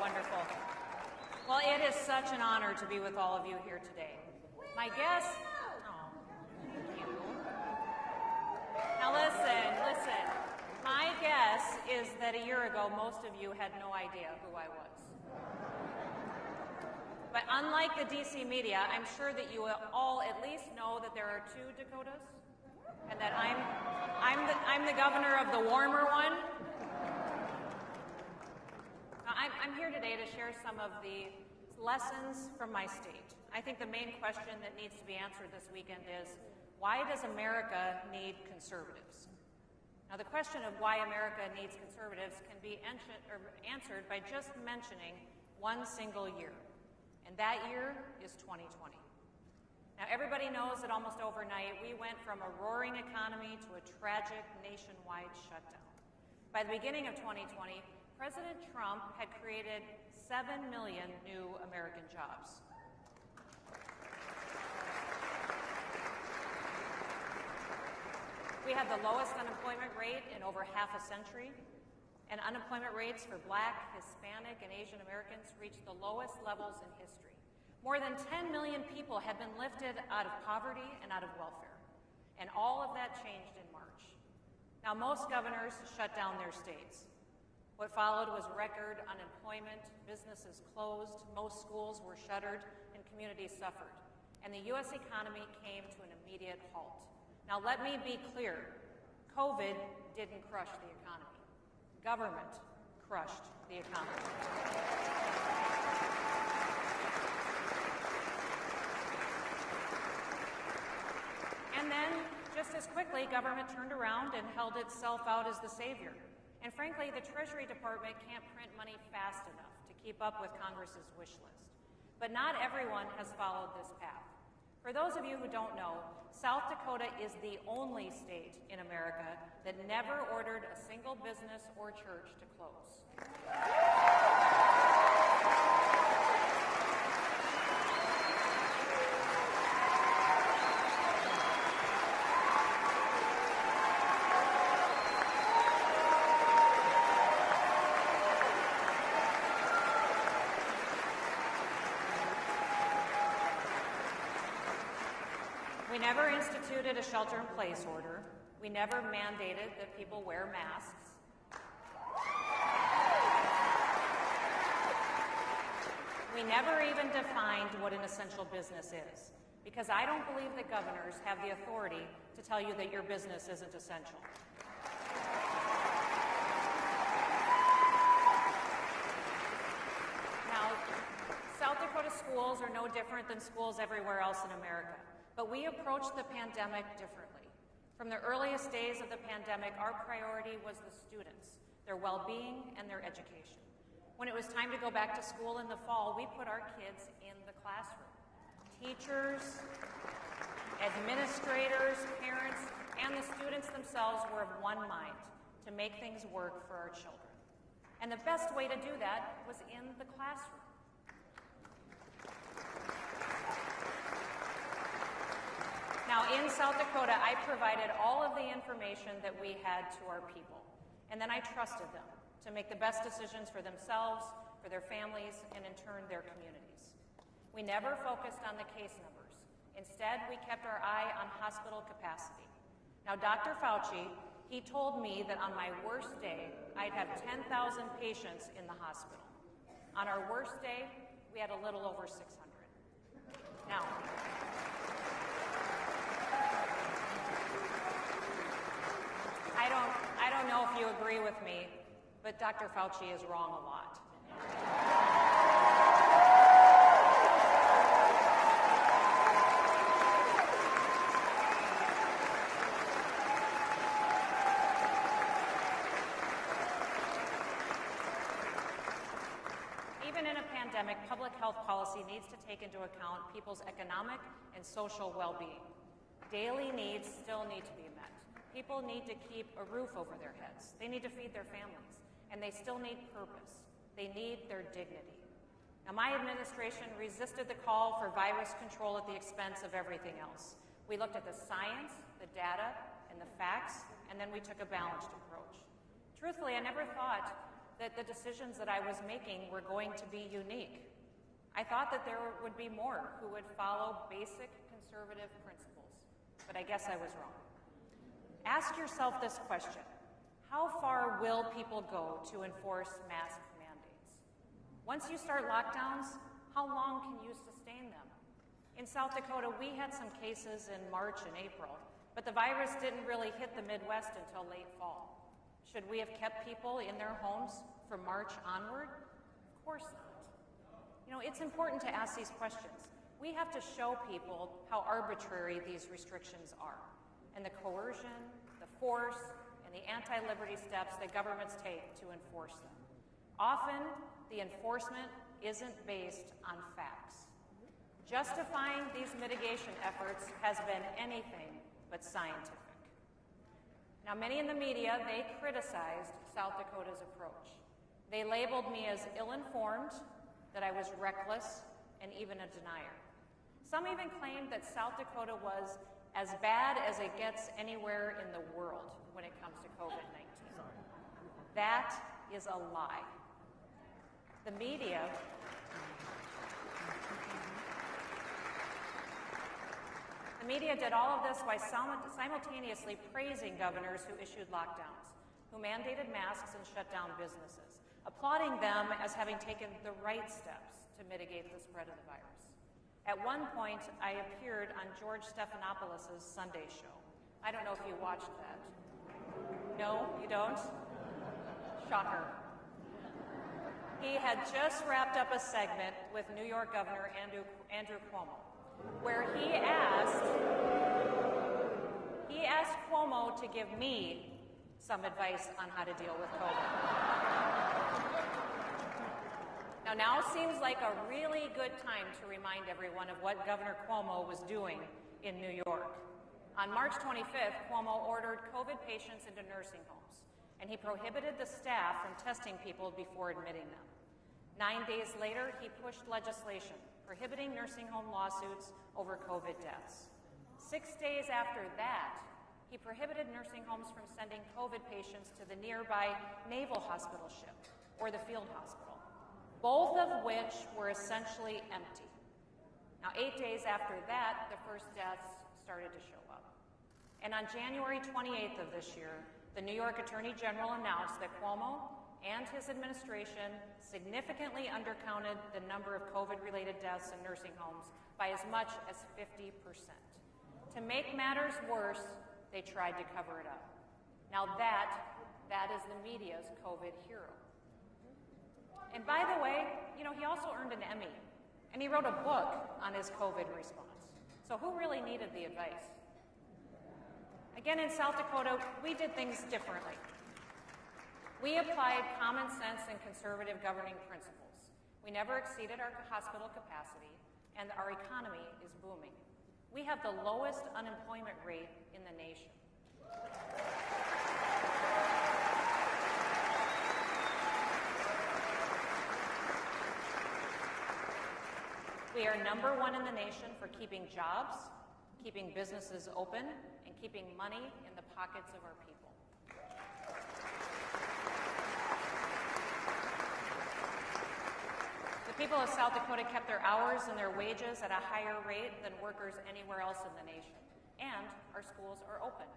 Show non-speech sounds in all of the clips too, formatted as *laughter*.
Wonderful. Well, it is such an honor to be with all of you here today. My guest. Oh, thank you. Now, listen, listen. My guess is that a year ago, most of you had no idea who I was. But unlike the DC media, I'm sure that you all at least know that there are two Dakotas and that I'm, I'm, the, I'm the governor of the warmer one. I'm, I'm here today to share some of the lessons from my state. I think the main question that needs to be answered this weekend is, why does America need conservatives? Now, the question of why America needs conservatives can be answered by just mentioning one single year and that year is 2020. Now, everybody knows that almost overnight we went from a roaring economy to a tragic nationwide shutdown. By the beginning of 2020, President Trump had created 7 million new American jobs. We had the lowest unemployment rate in over half a century and unemployment rates for black, Hispanic, and Asian Americans reached the lowest levels in history. More than 10 million people had been lifted out of poverty and out of welfare. And all of that changed in March. Now, most governors shut down their states. What followed was record unemployment, businesses closed, most schools were shuttered, and communities suffered. And the U.S. economy came to an immediate halt. Now, let me be clear COVID didn't crush the economy government crushed the economy. And then, just as quickly, government turned around and held itself out as the savior. And frankly, the Treasury Department can't print money fast enough to keep up with Congress's wish list. But not everyone has followed this path. For those of you who don't know, South Dakota is the only state in America that never ordered a single business or church to close. We never instituted a shelter in place order. We never mandated that people wear masks. We never even defined what an essential business is, because I don't believe that governors have the authority to tell you that your business isn't essential. Now, South Dakota schools are no different than schools everywhere else in America. But we approached the pandemic differently. From the earliest days of the pandemic, our priority was the students, their well-being, and their education. When it was time to go back to school in the fall, we put our kids in the classroom. Teachers, administrators, parents, and the students themselves were of one mind to make things work for our children. And the best way to do that was in the classroom. Now, in South Dakota, I provided all of the information that we had to our people, and then I trusted them to make the best decisions for themselves, for their families, and in turn, their communities. We never focused on the case numbers. Instead, we kept our eye on hospital capacity. Now, Dr. Fauci, he told me that on my worst day, I'd have 10,000 patients in the hospital. On our worst day, we had a little over 600. Now, I don't, I don't know you agree with me, but Dr. Fauci is wrong a lot. Even in a pandemic, public health policy needs to take into account people's economic and social well-being. Daily needs still need to People need to keep a roof over their heads. They need to feed their families. And they still need purpose. They need their dignity. Now, my administration resisted the call for virus control at the expense of everything else. We looked at the science, the data, and the facts, and then we took a balanced approach. Truthfully, I never thought that the decisions that I was making were going to be unique. I thought that there would be more who would follow basic conservative principles, but I guess I was wrong. Ask yourself this question How far will people go to enforce mask mandates? Once you start lockdowns, how long can you sustain them? In South Dakota, we had some cases in March and April, but the virus didn't really hit the Midwest until late fall. Should we have kept people in their homes from March onward? Of course not. You know, it's important to ask these questions. We have to show people how arbitrary these restrictions are and the coercion, force, and the anti-liberty steps that governments take to enforce them. Often, the enforcement isn't based on facts. Justifying these mitigation efforts has been anything but scientific. Now, many in the media, they criticized South Dakota's approach. They labeled me as ill-informed, that I was reckless, and even a denier. Some even claimed that South Dakota was as bad as it gets anywhere in the world when it comes to COVID-19. That is a lie. The media The media did all of this while simultaneously praising governors who issued lockdowns, who mandated masks and shut down businesses, applauding them as having taken the right steps to mitigate the spread of the virus. At one point, I appeared on George Stephanopoulos' Sunday show. I don't know if you watched that. No, you don't? Shocker. He had just wrapped up a segment with New York Governor Andrew, Andrew Cuomo where he asked he asked Cuomo to give me some advice on how to deal with COVID. Now, now seems like a really good time to remind everyone of what Governor Cuomo was doing in New York. On March 25th, Cuomo ordered COVID patients into nursing homes, and he prohibited the staff from testing people before admitting them. Nine days later, he pushed legislation prohibiting nursing home lawsuits over COVID deaths. Six days after that, he prohibited nursing homes from sending COVID patients to the nearby Naval Hospital ship or the field hospital, both of which were essentially empty. Now, eight days after that, the first deaths started to show up. And on January 28th of this year, the New York Attorney General announced that Cuomo and his administration significantly undercounted the number of COVID-related deaths in nursing homes by as much as 50%. To make matters worse, they tried to cover it up. Now that, that is the media's COVID hero. And by the way, you know, he also earned an Emmy, and he wrote a book on his COVID response. So who really needed the advice? Again, in South Dakota, we did things differently. We applied common sense and conservative governing principles. We never exceeded our hospital capacity, and our economy is booming. We have the lowest unemployment rate in the nation. We are number one in the nation for keeping jobs, keeping businesses open, and keeping money in the pockets of our people. The people of South Dakota kept their hours and their wages at a higher rate than workers anywhere else in the nation. And our schools are open.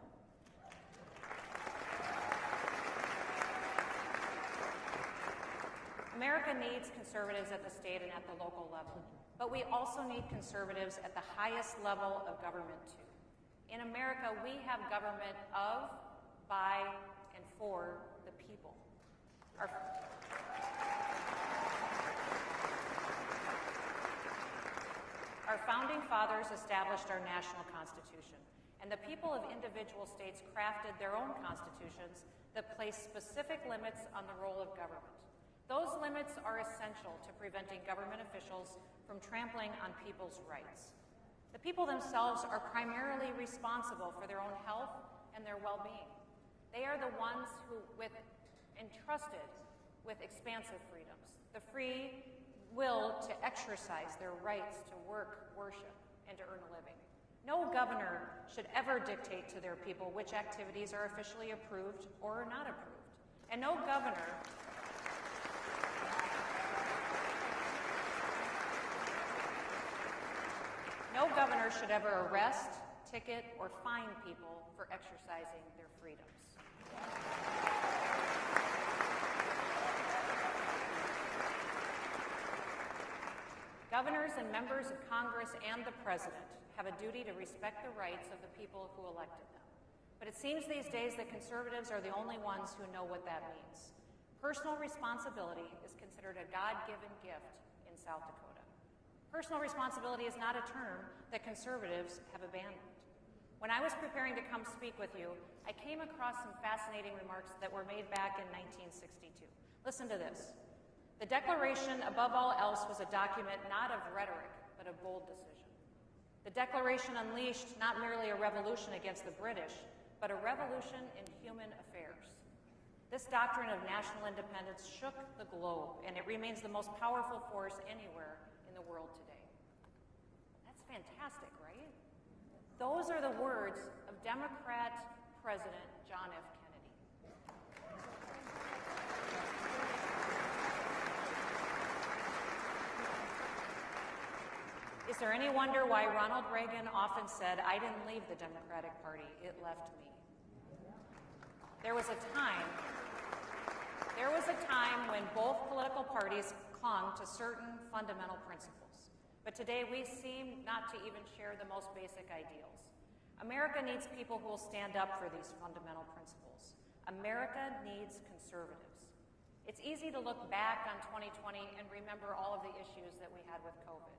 America needs conservatives at the state and at the local level, but we also need conservatives at the highest level of government too. In America, we have government of, by, and for the people. Our Our founding fathers established our national constitution, and the people of individual states crafted their own constitutions that place specific limits on the role of government. Those limits are essential to preventing government officials from trampling on people's rights. The people themselves are primarily responsible for their own health and their well-being. They are the ones who, with entrusted with expansive freedoms, the free will to exercise their rights to work, worship, and to earn a living. No governor should ever dictate to their people which activities are officially approved or not approved. And no governor governor should ever arrest, ticket, or fine people for exercising their freedoms. Governors and members of Congress and the President have a duty to respect the rights of the people who elected them. But it seems these days that conservatives are the only ones who know what that means. Personal responsibility is considered a God-given gift in South Dakota. Personal responsibility is not a term that conservatives have abandoned. When I was preparing to come speak with you, I came across some fascinating remarks that were made back in 1962. Listen to this. The Declaration, above all else, was a document not of rhetoric, but of bold decision. The Declaration unleashed not merely a revolution against the British, but a revolution in human affairs. This doctrine of national independence shook the globe, and it remains the most powerful force anywhere world today. That's fantastic, right? Those are the words of Democrat President John F. Kennedy. Is there any wonder why Ronald Reagan often said, I didn't leave the Democratic Party, it left me? There was a time, there was a time when both political parties clung to certain fundamental principles. But today we seem not to even share the most basic ideals. America needs people who will stand up for these fundamental principles. America needs conservatives. It's easy to look back on 2020 and remember all of the issues that we had with COVID.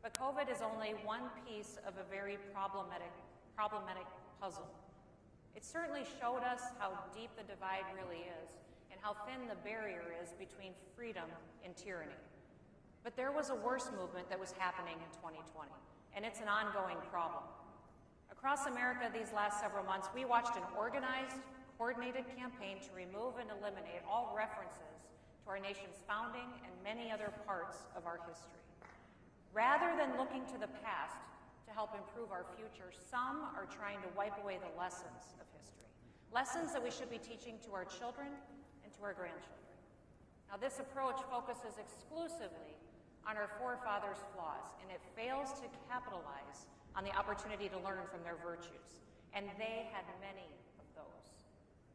But COVID is only one piece of a very problematic, problematic puzzle. It certainly showed us how deep the divide really is how thin the barrier is between freedom and tyranny. But there was a worse movement that was happening in 2020, and it's an ongoing problem. Across America these last several months, we watched an organized, coordinated campaign to remove and eliminate all references to our nation's founding and many other parts of our history. Rather than looking to the past to help improve our future, some are trying to wipe away the lessons of history. Lessons that we should be teaching to our children our grandchildren. Now this approach focuses exclusively on our forefathers' flaws, and it fails to capitalize on the opportunity to learn from their virtues. And they had many of those.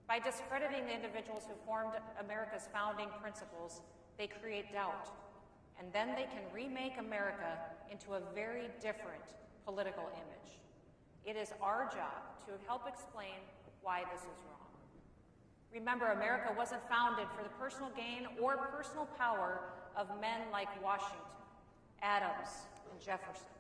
By discrediting the individuals who formed America's founding principles, they create doubt and then they can remake America into a very different political image. It is our job to help explain why this is wrong. Remember, America wasn't founded for the personal gain or personal power of men like Washington, Adams, and Jefferson.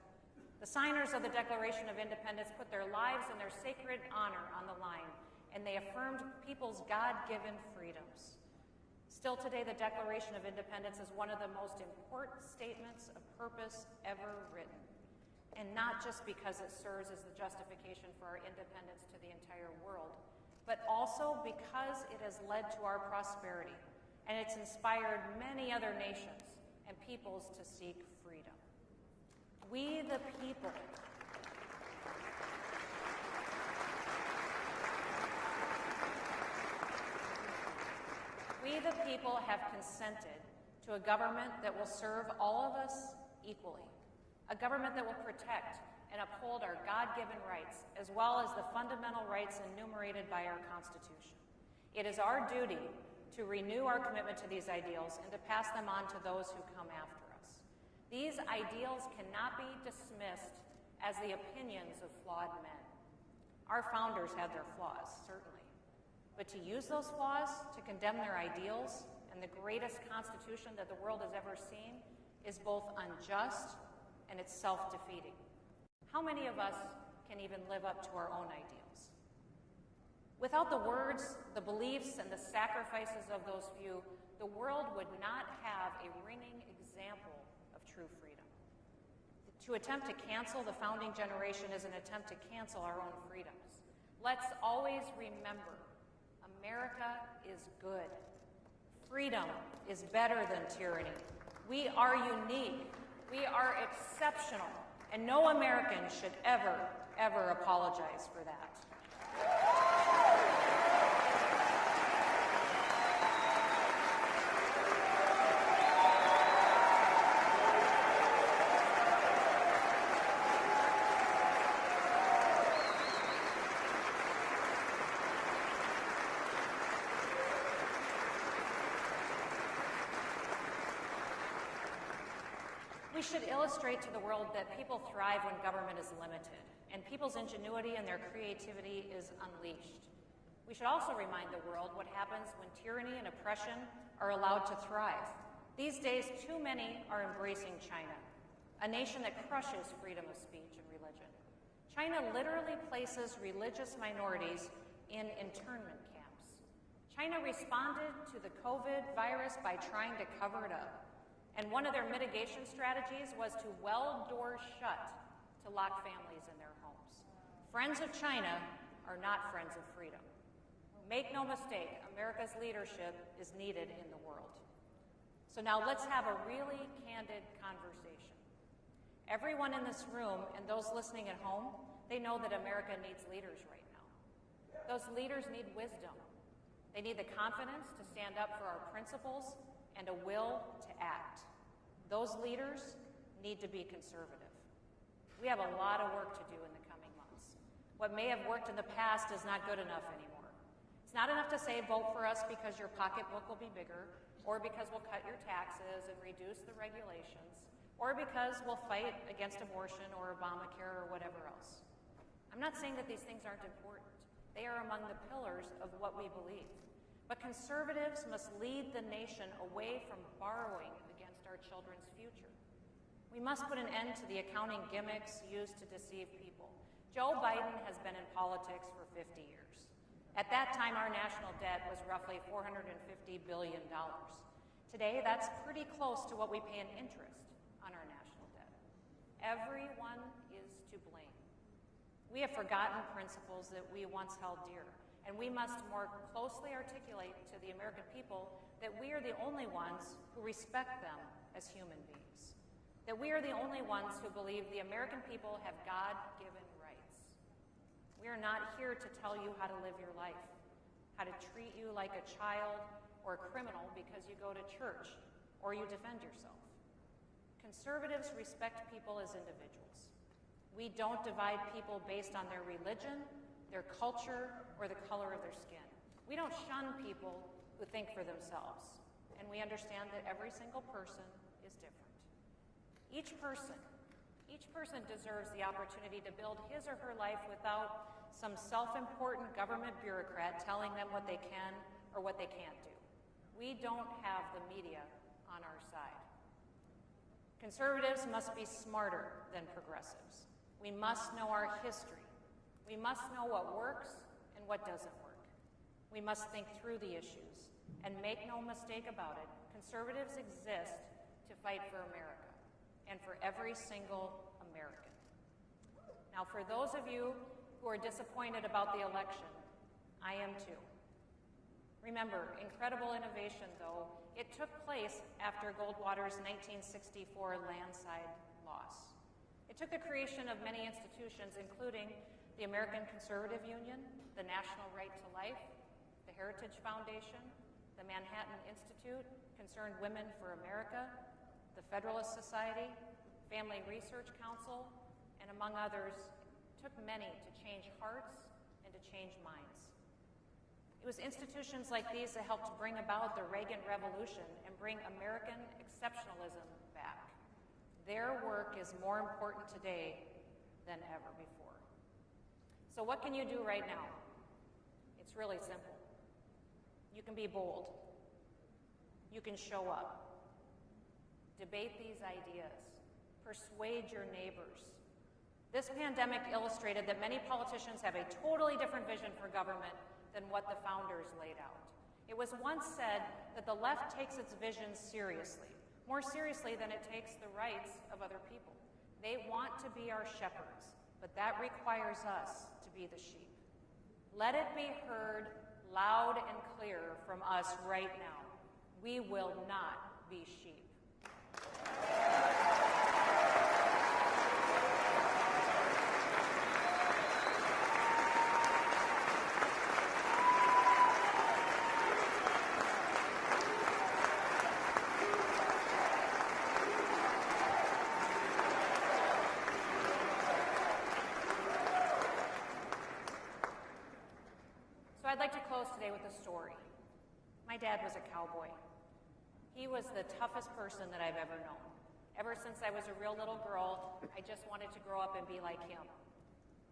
The signers of the Declaration of Independence put their lives and their sacred honor on the line, and they affirmed people's God-given freedoms. Still today, the Declaration of Independence is one of the most important statements of purpose ever written. And not just because it serves as the justification for our independence to the entire world, but also because it has led to our prosperity and it's inspired many other nations and peoples to seek freedom. We the people we the people have consented to a government that will serve all of us equally, a government that will protect and uphold our God-given rights, as well as the fundamental rights enumerated by our Constitution. It is our duty to renew our commitment to these ideals and to pass them on to those who come after us. These ideals cannot be dismissed as the opinions of flawed men. Our founders had their flaws, certainly. But to use those flaws to condemn their ideals and the greatest constitution that the world has ever seen is both unjust and it's self-defeating. How many of us can even live up to our own ideals? Without the words, the beliefs, and the sacrifices of those few, the world would not have a ringing example of true freedom. To attempt to cancel the founding generation is an attempt to cancel our own freedoms. Let's always remember America is good. Freedom is better than tyranny. We are unique. We are exceptional. And no American should ever, ever apologize for that. Should illustrate to the world that people thrive when government is limited and people's ingenuity and their creativity is unleashed. We should also remind the world what happens when tyranny and oppression are allowed to thrive. These days, too many are embracing China, a nation that crushes freedom of speech and religion. China literally places religious minorities in internment camps. China responded to the COVID virus by trying to cover it up. And one of their mitigation strategies was to weld doors shut to lock families in their homes. Friends of China are not friends of freedom. Make no mistake, America's leadership is needed in the world. So now let's have a really candid conversation. Everyone in this room and those listening at home, they know that America needs leaders right now. Those leaders need wisdom. They need the confidence to stand up for our principles and a will to act. Those leaders need to be conservative. We have a lot of work to do in the coming months. What may have worked in the past is not good enough anymore. It's not enough to say vote for us because your pocketbook will be bigger, or because we'll cut your taxes and reduce the regulations, or because we'll fight against abortion or Obamacare or whatever else. I'm not saying that these things aren't important. They are among the pillars of what we believe. But conservatives must lead the nation away from borrowing against our children's future. We must put an end to the accounting gimmicks used to deceive people. Joe Biden has been in politics for 50 years. At that time, our national debt was roughly $450 billion. Today, that's pretty close to what we pay in interest on our national debt. Everyone is to blame. We have forgotten principles that we once held dear, and we must more closely articulate to the American people that we are the only ones who respect them as human beings. That we are the only ones who believe the American people have God given rights. We are not here to tell you how to live your life, how to treat you like a child or a criminal because you go to church or you defend yourself. Conservatives respect people as individuals. We don't divide people based on their religion, their culture, or the color of their skin. We don't shun people who think for themselves. And we understand that every single person is different. each person, each person deserves the opportunity to build his or her life without some self-important government bureaucrat telling them what they can or what they can't do. We don't have the media on our side. Conservatives must be smarter than progressives. We must know our history. We must know what works what doesn't work. We must think through the issues. And make no mistake about it, conservatives exist to fight for America and for every single American. Now, for those of you who are disappointed about the election, I am too. Remember, incredible innovation, though, it took place after Goldwater's 1964 landslide loss. It took the creation of many institutions, including the American Conservative Union, the National Right to Life, the Heritage Foundation, the Manhattan Institute, Concerned Women for America, the Federalist Society, Family Research Council, and among others, took many to change hearts and to change minds. It was institutions like these that helped bring about the Reagan Revolution and bring American exceptionalism back. Their work is more important today than ever before. So what can you do right now? It's really simple. You can be bold. You can show up. Debate these ideas. Persuade your neighbors. This pandemic illustrated that many politicians have a totally different vision for government than what the founders laid out. It was once said that the left takes its vision seriously, more seriously than it takes the rights of other people. They want to be our shepherds, but that requires us to be the sheep. Let it be heard loud and clear from us right now. We will not be sheep. Close today with a story. My dad was a cowboy. He was the toughest person that I've ever known. Ever since I was a real little girl, I just wanted to grow up and be like him.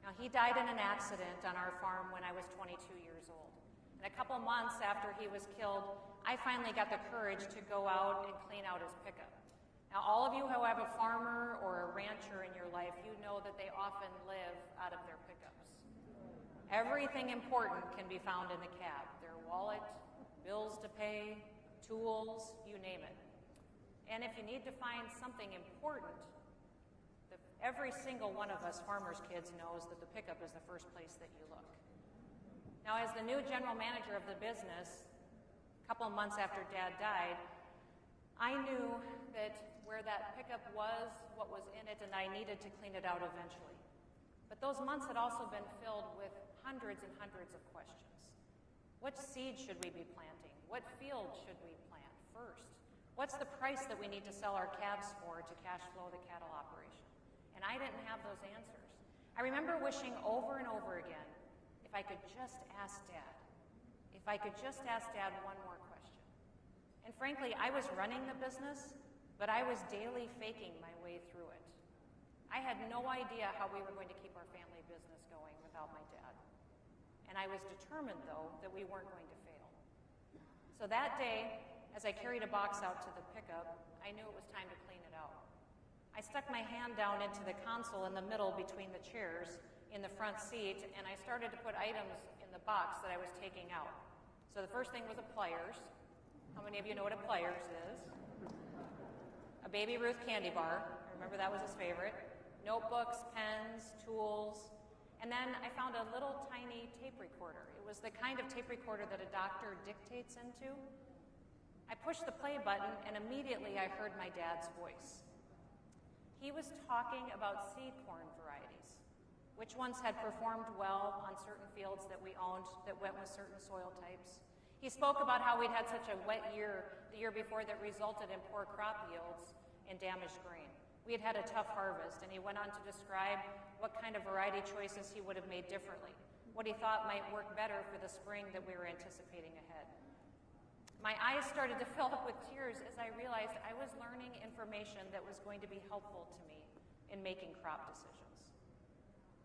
Now, he died in an accident on our farm when I was 22 years old. And a couple months after he was killed, I finally got the courage to go out and clean out his pickup. Now, all of you who have a farmer or a rancher in your life, you know that they often live out of their pickups. Everything important can be found in the cab their wallet, bills to pay, tools, you name it. And if you need to find something important, the, every single one of us farmers' kids knows that the pickup is the first place that you look. Now, as the new general manager of the business, a couple months after Dad died, I knew that where that pickup was, what was in it, and I needed to clean it out eventually. But those months had also been filled with hundreds and hundreds of questions. What seed should we be planting? What field should we plant first? What's the price that we need to sell our calves for to cash flow the cattle operation? And I didn't have those answers. I remember wishing over and over again if I could just ask Dad, if I could just ask Dad one more question. And frankly, I was running the business, but I was daily faking my way through it. I had no idea how we were going to keep our family business going without my dad. And I was determined, though, that we weren't going to fail. So that day, as I carried a box out to the pickup, I knew it was time to clean it out. I stuck my hand down into the console in the middle between the chairs in the front seat, and I started to put items in the box that I was taking out. So the first thing was a pliers. How many of you know what a pliers is? A Baby Ruth candy bar. I remember that was his favorite. Notebooks, pens, tools. And then I found a little tiny tape recorder. It was the kind of tape recorder that a doctor dictates into. I pushed the play button, and immediately I heard my dad's voice. He was talking about seed corn varieties, which ones had performed well on certain fields that we owned that went with certain soil types. He spoke about how we'd had such a wet year the year before that resulted in poor crop yields and damaged grain. We had had a tough harvest, and he went on to describe what kind of variety choices he would have made differently, what he thought might work better for the spring that we were anticipating ahead. My eyes started to *laughs* fill up with tears as I realized I was learning information that was going to be helpful to me in making crop decisions.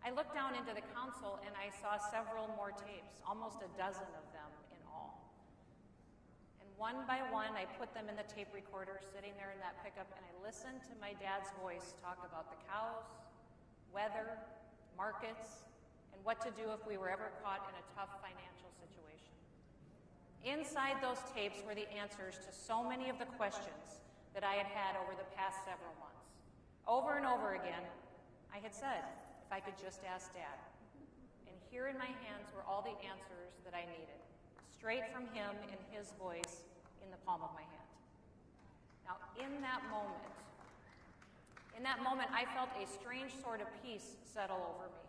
I looked down into the console and I saw several more tapes, almost a dozen of them in all. And one by one, I put them in the tape recorder sitting there in that pickup and I listened to my dad's voice talk about the cows, weather, markets, and what to do if we were ever caught in a tough financial situation. Inside those tapes were the answers to so many of the questions that I had had over the past several months. Over and over again, I had said, if I could just ask Dad. And here in my hands were all the answers that I needed, straight from him in his voice in the palm of my hand. Now, in that moment, in that moment, I felt a strange sort of peace settle over me.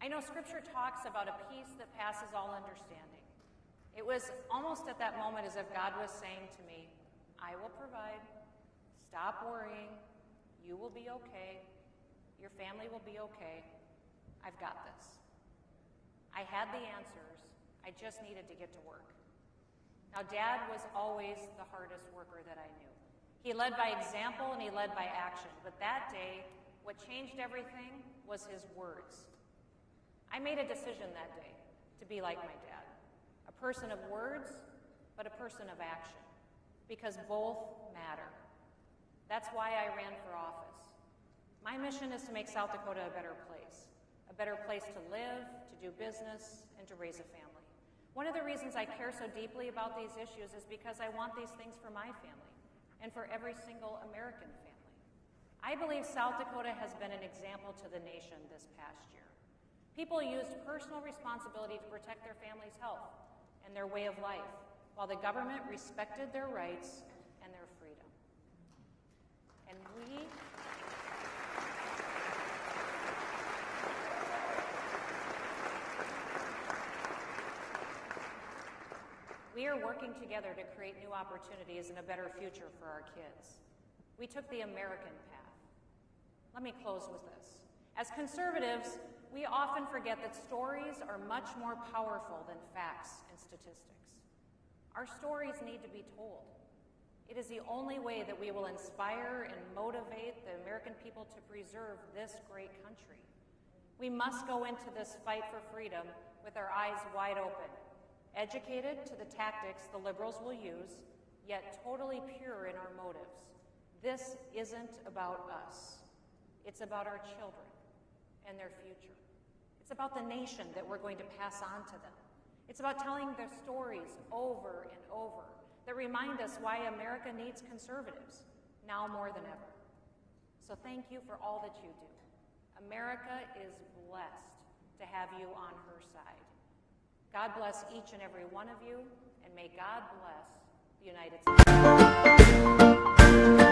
I know Scripture talks about a peace that passes all understanding. It was almost at that moment as if God was saying to me, I will provide. Stop worrying. You will be okay. Your family will be okay. I've got this. I had the answers. I just needed to get to work. Now, Dad was always the hardest worker that I knew. He led by example and he led by action. But that day, what changed everything was his words. I made a decision that day to be like my dad a person of words, but a person of action, because both matter. That's why I ran for office. My mission is to make South Dakota a better place, a better place to live, to do business, and to raise a family. One of the reasons I care so deeply about these issues is because I want these things for my family and for every single American family. I believe South Dakota has been an example to the nation this past year. People used personal responsibility to protect their family's health and their way of life, while the government respected their rights and their freedom. And we We are working together to create new opportunities and a better future for our kids. We took the American path. Let me close with this. As conservatives, we often forget that stories are much more powerful than facts and statistics. Our stories need to be told. It is the only way that we will inspire and motivate the American people to preserve this great country. We must go into this fight for freedom with our eyes wide open, educated to the tactics the liberals will use, yet totally pure in our motives. This isn't about us. It's about our children and their future. It's about the nation that we're going to pass on to them. It's about telling their stories over and over that remind us why America needs conservatives now more than ever. So thank you for all that you do. America is blessed to have you on her side. God bless each and every one of you, and may God bless the United States.